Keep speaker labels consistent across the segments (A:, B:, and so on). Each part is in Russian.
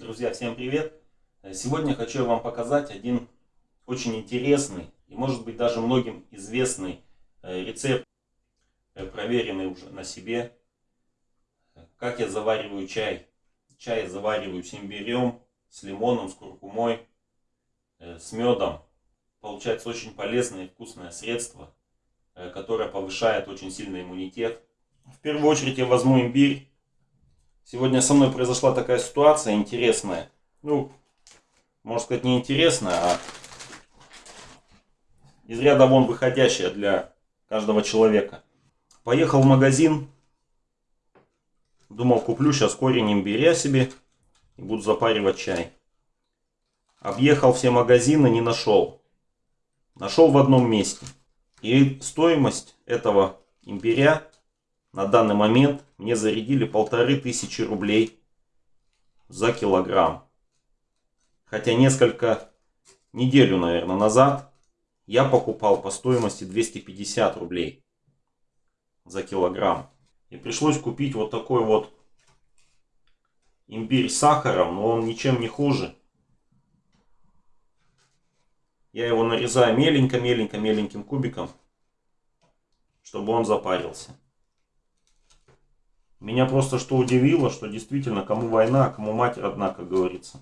A: Друзья, всем привет! Сегодня хочу вам показать один очень интересный и может быть даже многим известный э, рецепт, э, проверенный уже на себе. Как я завариваю чай. Чай завариваю с имбирем, с лимоном, с куркумой, э, с медом. Получается очень полезное и вкусное средство, которое повышает очень сильно иммунитет. В первую очередь я возьму имбирь Сегодня со мной произошла такая ситуация интересная. Ну, можно сказать, не интересная, а из ряда вон выходящая для каждого человека. Поехал в магазин. Думал, куплю сейчас корень имбиря себе и буду запаривать чай. Объехал все магазины, не нашел. Нашел в одном месте. И стоимость этого имбиря на данный момент мне зарядили полторы тысячи рублей за килограмм. Хотя несколько неделю, наверное, назад я покупал по стоимости 250 рублей за килограмм. И пришлось купить вот такой вот имбирь с сахаром, но он ничем не хуже. Я его нарезаю меленько-меленько-меленьким кубиком, чтобы он запарился. Меня просто что удивило, что действительно кому война, а кому мать родна, как говорится.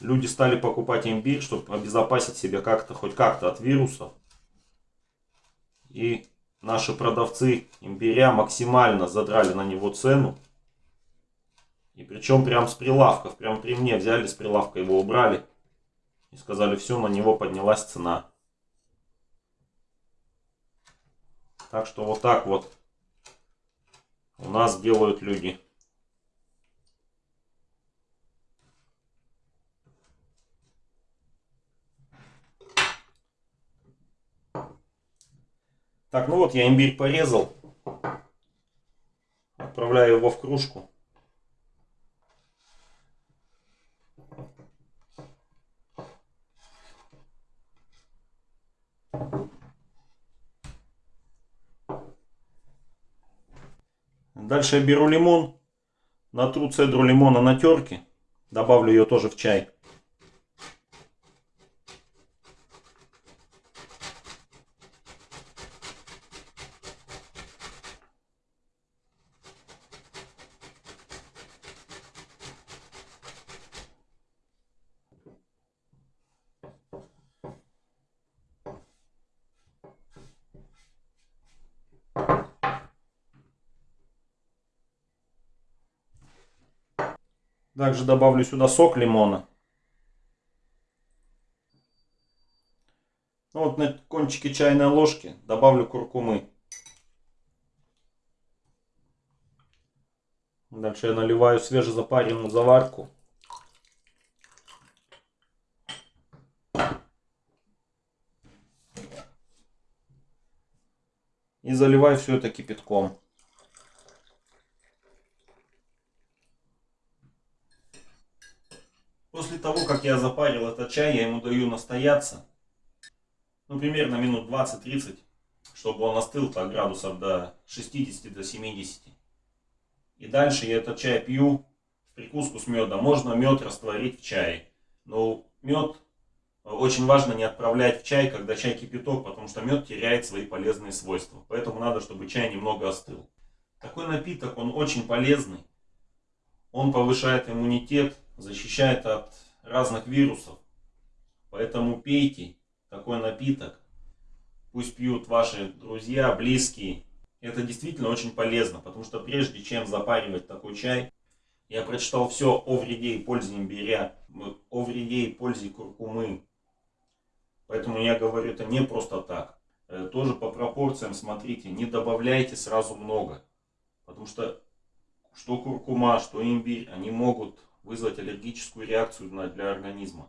A: Люди стали покупать имбирь, чтобы обезопасить себя как-то, хоть как-то от вирусов. И наши продавцы имбиря максимально задрали на него цену. И причем прям с прилавков, прям при мне взяли с прилавка, его убрали. И сказали, все, на него поднялась цена. Так что вот так вот у нас делают люди. Так, ну вот я имбирь порезал. Отправляю его в кружку. Дальше я беру лимон, натру цедру лимона на терке, добавлю ее тоже в чай. Также добавлю сюда сок лимона. Ну вот на кончике чайной ложки добавлю куркумы. Дальше я наливаю свежезапаренную заварку. И заливаю все это кипятком. После того, как я запарил этот чай, я ему даю настояться. Ну, примерно минут 20-30, чтобы он остыл так градусов до 60 до 70. И дальше я этот чай пью в прикуску с медом. Можно мед растворить в чае. Но мед очень важно не отправлять в чай, когда чай кипяток, потому что мед теряет свои полезные свойства. Поэтому надо, чтобы чай немного остыл. Такой напиток, он очень полезный. Он повышает иммунитет, защищает от разных вирусов. Поэтому пейте такой напиток. Пусть пьют ваши друзья, близкие. Это действительно очень полезно, потому что прежде чем запаривать такой чай, я прочитал все о вреде и пользе имбиря, о вреде и пользе куркумы. Поэтому я говорю это не просто так. Э, тоже по пропорциям смотрите, не добавляйте сразу много. Потому что что куркума, что имбирь, они могут вызвать аллергическую реакцию для организма.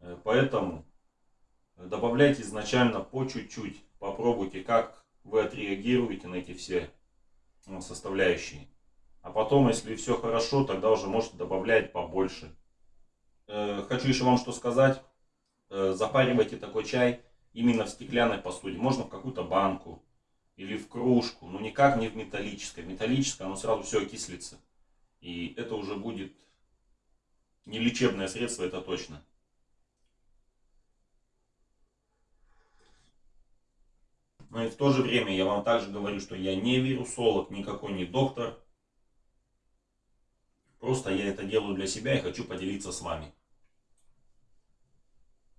A: Э, поэтому добавляйте изначально по чуть-чуть. Попробуйте, как вы отреагируете на эти все ну, составляющие. А потом, если все хорошо, тогда уже можете добавлять побольше. Э, хочу еще вам что сказать. Э, запаривайте такой чай именно в стеклянной посуде. Можно в какую-то банку или в кружку. Но никак не в металлической. Металлическое, оно сразу все окислится. И это уже будет не лечебное средство, это точно. Но и в то же время я вам также говорю, что я не вирусолог, никакой не доктор. Просто я это делаю для себя и хочу поделиться с вами.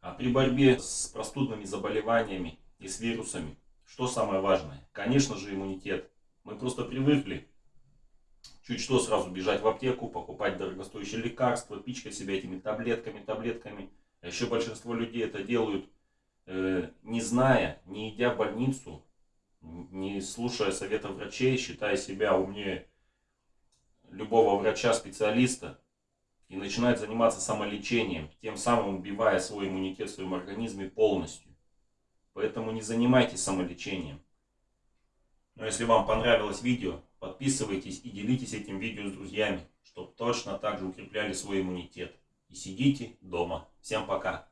A: А при борьбе с простудными заболеваниями и с вирусами, что самое важное? Конечно же иммунитет. Мы просто привыкли чуть что сразу бежать в аптеку, покупать дорогостоящие лекарства, пичкать себя этими таблетками, таблетками. А еще большинство людей это делают Э, не зная, не идя в больницу, не слушая совета врачей, считая себя умнее любого врача-специалиста, и начинает заниматься самолечением, тем самым убивая свой иммунитет в своем организме полностью. Поэтому не занимайтесь самолечением. Но если вам понравилось видео, подписывайтесь и делитесь этим видео с друзьями, чтобы точно так же укрепляли свой иммунитет. И сидите дома. Всем пока!